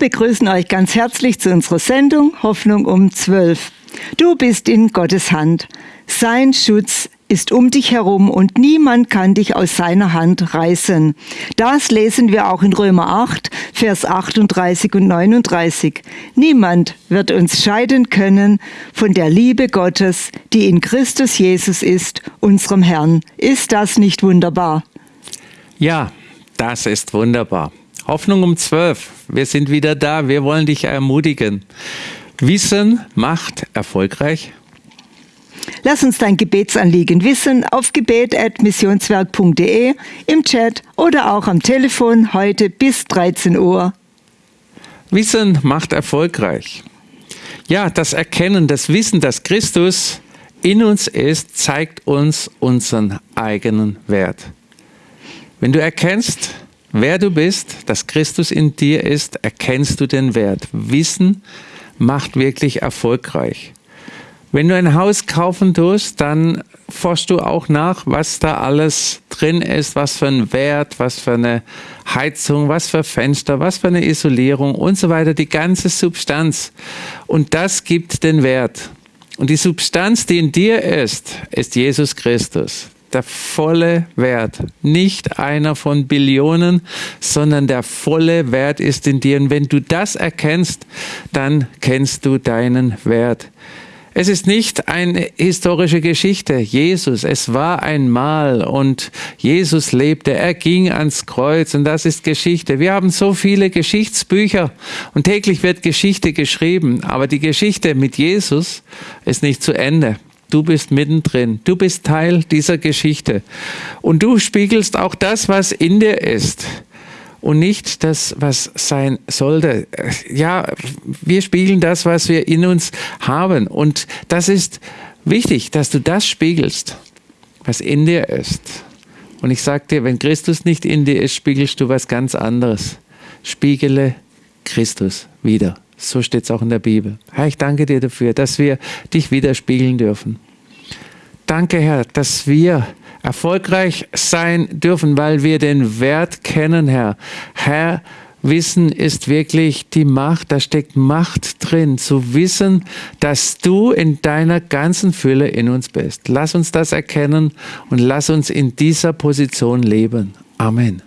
begrüßen euch ganz herzlich zu unserer Sendung Hoffnung um 12. Du bist in Gottes Hand. Sein Schutz ist um dich herum und niemand kann dich aus seiner Hand reißen. Das lesen wir auch in Römer 8, Vers 38 und 39. Niemand wird uns scheiden können von der Liebe Gottes, die in Christus Jesus ist, unserem Herrn. Ist das nicht wunderbar? Ja, das ist wunderbar. Hoffnung um 12. Wir sind wieder da. Wir wollen dich ermutigen. Wissen macht erfolgreich. Lass uns dein Gebetsanliegen wissen auf gebet.missionswerk.de, im Chat oder auch am Telefon heute bis 13 Uhr. Wissen macht erfolgreich. Ja, das Erkennen, das Wissen, dass Christus in uns ist, zeigt uns unseren eigenen Wert. Wenn du erkennst, wer du bist, dass Christus in dir ist, erkennst du den Wert. Wissen macht wirklich erfolgreich. Wenn du ein Haus kaufen tust, dann forschst du auch nach, was da alles drin ist, was für ein Wert, was für eine Heizung, was für Fenster, was für eine Isolierung und so weiter, die ganze Substanz. Und das gibt den Wert. Und die Substanz, die in dir ist, ist Jesus Christus. Der volle Wert. Nicht einer von Billionen, sondern der volle Wert ist in dir. Und wenn du das erkennst, dann kennst du deinen Wert. Es ist nicht eine historische Geschichte. Jesus, es war einmal und Jesus lebte, er ging ans Kreuz und das ist Geschichte. Wir haben so viele Geschichtsbücher und täglich wird Geschichte geschrieben, aber die Geschichte mit Jesus ist nicht zu Ende. Du bist mittendrin. Du bist Teil dieser Geschichte. Und du spiegelst auch das, was in dir ist und nicht das, was sein sollte. Ja, wir spiegeln das, was wir in uns haben. Und das ist wichtig, dass du das spiegelst, was in dir ist. Und ich sage dir, wenn Christus nicht in dir ist, spiegelst du was ganz anderes. Spiegele Christus wieder. So steht es auch in der Bibel. Herr, ich danke dir dafür, dass wir dich widerspiegeln dürfen. Danke, Herr, dass wir erfolgreich sein dürfen, weil wir den Wert kennen, Herr. Herr, Wissen ist wirklich die Macht, da steckt Macht drin, zu wissen, dass du in deiner ganzen Fülle in uns bist. Lass uns das erkennen und lass uns in dieser Position leben. Amen.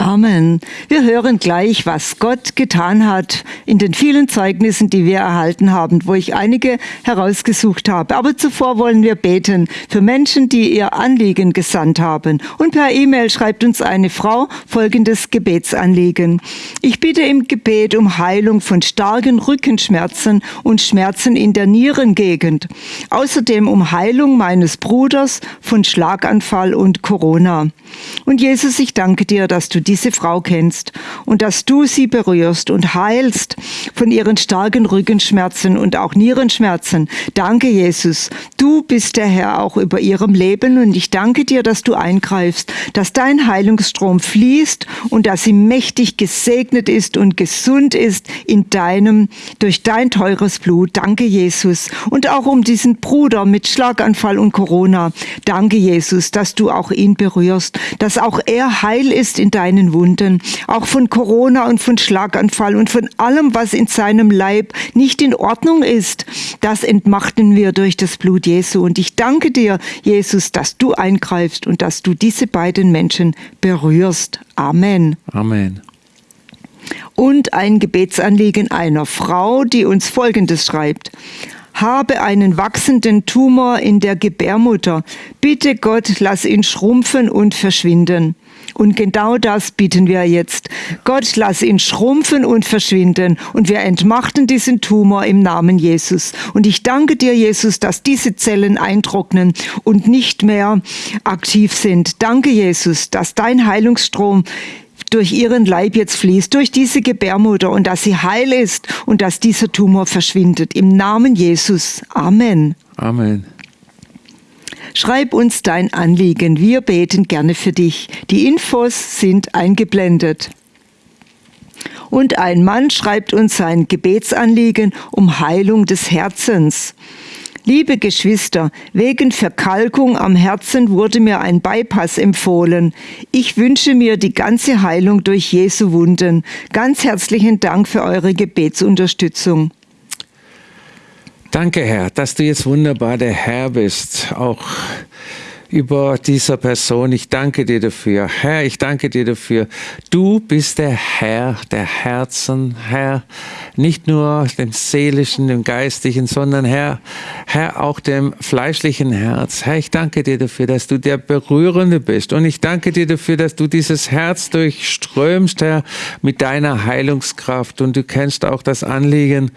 Amen. Wir hören gleich, was Gott getan hat in den vielen Zeugnissen, die wir erhalten haben, wo ich einige herausgesucht habe. Aber zuvor wollen wir beten für Menschen, die ihr Anliegen gesandt haben. Und per E-Mail schreibt uns eine Frau folgendes Gebetsanliegen. Ich bitte im Gebet um Heilung von starken Rückenschmerzen und Schmerzen in der Nierengegend. Außerdem um Heilung meines Bruders von Schlaganfall und Corona. Und Jesus, ich danke dir, dass du diese Frau kennst und dass du sie berührst und heilst von ihren starken Rückenschmerzen und auch Nierenschmerzen. Danke, Jesus. Du bist der Herr auch über ihrem Leben und ich danke dir, dass du eingreifst, dass dein Heilungsstrom fließt und dass sie mächtig gesegnet ist und gesund ist in deinem, durch dein teures Blut. Danke, Jesus. Und auch um diesen Bruder mit Schlaganfall und Corona. Danke, Jesus, dass du auch ihn berührst, dass auch er heil ist in deinem seinen Wunden, auch von Corona und von Schlaganfall und von allem, was in seinem Leib nicht in Ordnung ist. Das entmachten wir durch das Blut Jesu. Und ich danke dir, Jesus, dass du eingreifst und dass du diese beiden Menschen berührst. Amen. Amen und ein Gebetsanliegen einer Frau, die uns Folgendes schreibt. Habe einen wachsenden Tumor in der Gebärmutter. Bitte Gott, lass ihn schrumpfen und verschwinden. Und genau das bitten wir jetzt. Gott, lass ihn schrumpfen und verschwinden. Und wir entmachten diesen Tumor im Namen Jesus. Und ich danke dir, Jesus, dass diese Zellen eintrocknen und nicht mehr aktiv sind. Danke, Jesus, dass dein Heilungsstrom durch ihren Leib jetzt fließt, durch diese Gebärmutter und dass sie heil ist und dass dieser Tumor verschwindet. Im Namen Jesus. Amen. Amen. Schreib uns dein Anliegen, wir beten gerne für dich. Die Infos sind eingeblendet. Und ein Mann schreibt uns sein Gebetsanliegen um Heilung des Herzens. Liebe Geschwister, wegen Verkalkung am Herzen wurde mir ein Bypass empfohlen. Ich wünsche mir die ganze Heilung durch Jesu Wunden. Ganz herzlichen Dank für eure Gebetsunterstützung. Danke, Herr, dass du jetzt wunderbar der Herr bist, auch über dieser Person. Ich danke dir dafür. Herr, ich danke dir dafür. Du bist der Herr der Herzen, Herr, nicht nur dem seelischen, dem geistlichen, sondern Herr, Herr, auch dem fleischlichen Herz. Herr, ich danke dir dafür, dass du der Berührende bist. Und ich danke dir dafür, dass du dieses Herz durchströmst, Herr, mit deiner Heilungskraft. Und du kennst auch das Anliegen,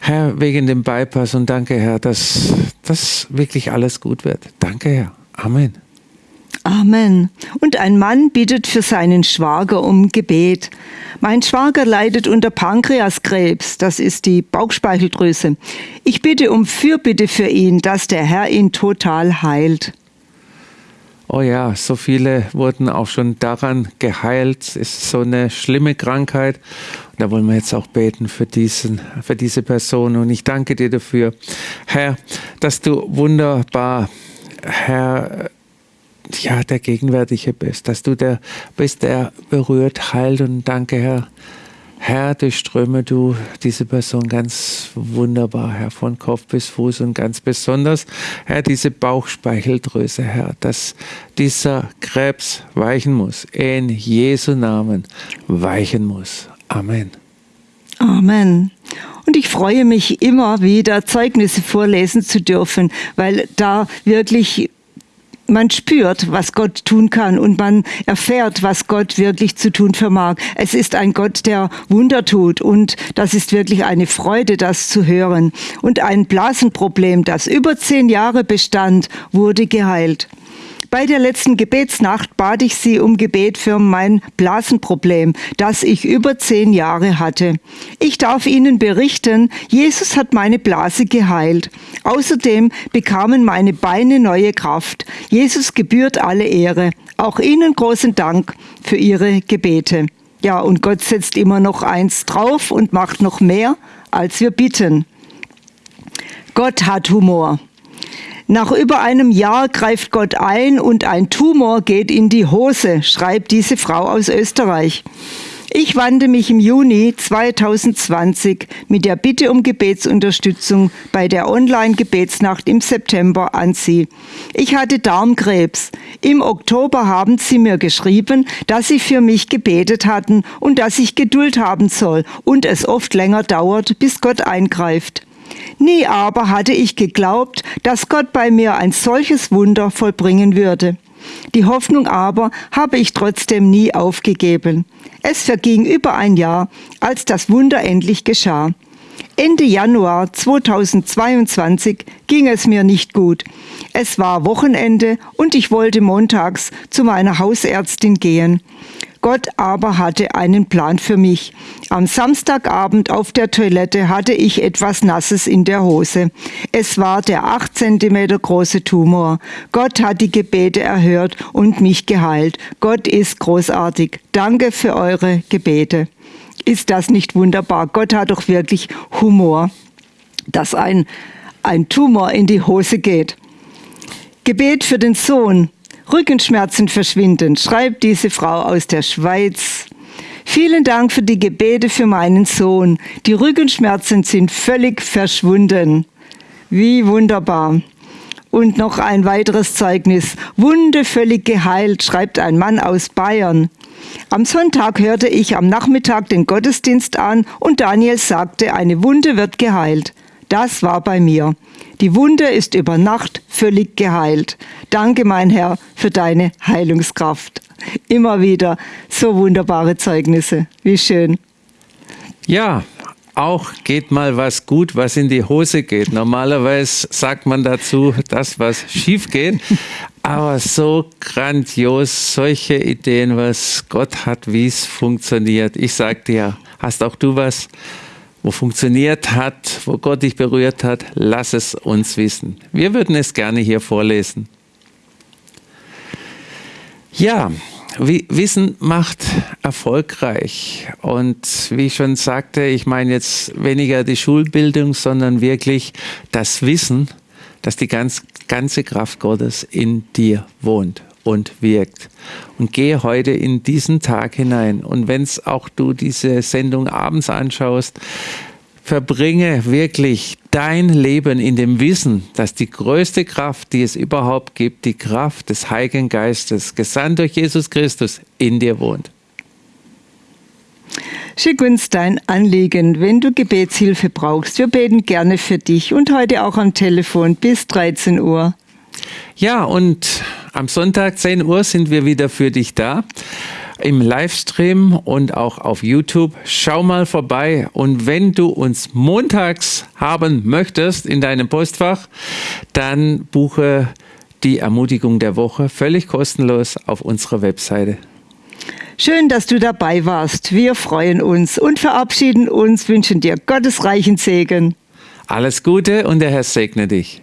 Herr, wegen dem Bypass. Und danke, Herr, dass das wirklich alles gut wird. Danke, Herr. Amen. Amen. Und ein Mann bittet für seinen Schwager um Gebet. Mein Schwager leidet unter Pankreaskrebs, das ist die Bauchspeicheldrüse. Ich bitte um Fürbitte für ihn, dass der Herr ihn total heilt. Oh ja, so viele wurden auch schon daran geheilt. Es ist so eine schlimme Krankheit. Und da wollen wir jetzt auch beten für, diesen, für diese Person. Und ich danke dir dafür, Herr, dass du wunderbar Herr, ja, der Gegenwärtige bist, dass du der bist, der berührt, heilt und danke, Herr. Herr, durchströme du diese Person ganz wunderbar, Herr, von Kopf bis Fuß und ganz besonders, Herr, diese Bauchspeicheldrüse, Herr, dass dieser Krebs weichen muss, in Jesu Namen weichen muss. Amen. Amen. Und ich freue mich immer wieder, Zeugnisse vorlesen zu dürfen, weil da wirklich man spürt, was Gott tun kann und man erfährt, was Gott wirklich zu tun vermag. Es ist ein Gott, der Wunder tut und das ist wirklich eine Freude, das zu hören. Und ein Blasenproblem, das über zehn Jahre bestand, wurde geheilt. Bei der letzten Gebetsnacht bat ich sie um Gebet für mein Blasenproblem, das ich über zehn Jahre hatte. Ich darf Ihnen berichten, Jesus hat meine Blase geheilt. Außerdem bekamen meine Beine neue Kraft. Jesus gebührt alle Ehre. Auch Ihnen großen Dank für Ihre Gebete. Ja, und Gott setzt immer noch eins drauf und macht noch mehr, als wir bitten. Gott hat Humor. Nach über einem Jahr greift Gott ein und ein Tumor geht in die Hose, schreibt diese Frau aus Österreich. Ich wandte mich im Juni 2020 mit der Bitte um Gebetsunterstützung bei der Online-Gebetsnacht im September an Sie. Ich hatte Darmkrebs. Im Oktober haben Sie mir geschrieben, dass Sie für mich gebetet hatten und dass ich Geduld haben soll und es oft länger dauert, bis Gott eingreift. Nie aber hatte ich geglaubt, dass Gott bei mir ein solches Wunder vollbringen würde. Die Hoffnung aber habe ich trotzdem nie aufgegeben. Es verging über ein Jahr, als das Wunder endlich geschah. Ende Januar 2022 ging es mir nicht gut. Es war Wochenende und ich wollte montags zu meiner Hausärztin gehen. Gott aber hatte einen Plan für mich. Am Samstagabend auf der Toilette hatte ich etwas Nasses in der Hose. Es war der acht Zentimeter große Tumor. Gott hat die Gebete erhört und mich geheilt. Gott ist großartig. Danke für eure Gebete. Ist das nicht wunderbar? Gott hat doch wirklich Humor, dass ein, ein Tumor in die Hose geht. Gebet für den Sohn. Rückenschmerzen verschwinden, schreibt diese Frau aus der Schweiz. Vielen Dank für die Gebete für meinen Sohn. Die Rückenschmerzen sind völlig verschwunden. Wie wunderbar. Und noch ein weiteres Zeugnis. Wunde völlig geheilt, schreibt ein Mann aus Bayern. Am Sonntag hörte ich am Nachmittag den Gottesdienst an und Daniel sagte, eine Wunde wird geheilt. Das war bei mir. Die Wunde ist über Nacht völlig geheilt. Danke, mein Herr, für deine Heilungskraft. Immer wieder so wunderbare Zeugnisse. Wie schön. Ja, auch geht mal was gut, was in die Hose geht. Normalerweise sagt man dazu, das, was schief geht. Aber so grandios, solche Ideen, was Gott hat, wie es funktioniert. Ich sag dir, hast auch du was? Wo funktioniert hat, wo Gott dich berührt hat, lass es uns wissen. Wir würden es gerne hier vorlesen. Ja, Wissen macht erfolgreich. Und wie ich schon sagte, ich meine jetzt weniger die Schulbildung, sondern wirklich das Wissen, dass die ganz, ganze Kraft Gottes in dir wohnt und wirkt. Und gehe heute in diesen Tag hinein. Und wenn es auch du diese Sendung abends anschaust, verbringe wirklich dein Leben in dem Wissen, dass die größte Kraft, die es überhaupt gibt, die Kraft des Heiligen Geistes, gesandt durch Jesus Christus, in dir wohnt. Schick uns dein Anliegen, wenn du Gebetshilfe brauchst. Wir beten gerne für dich und heute auch am Telefon bis 13 Uhr. Ja, und am Sonntag 10 Uhr sind wir wieder für dich da im Livestream und auch auf YouTube. Schau mal vorbei und wenn du uns montags haben möchtest in deinem Postfach, dann buche die Ermutigung der Woche völlig kostenlos auf unserer Webseite. Schön, dass du dabei warst. Wir freuen uns und verabschieden uns, wünschen dir Gottes reichen Segen. Alles Gute und der Herr segne dich.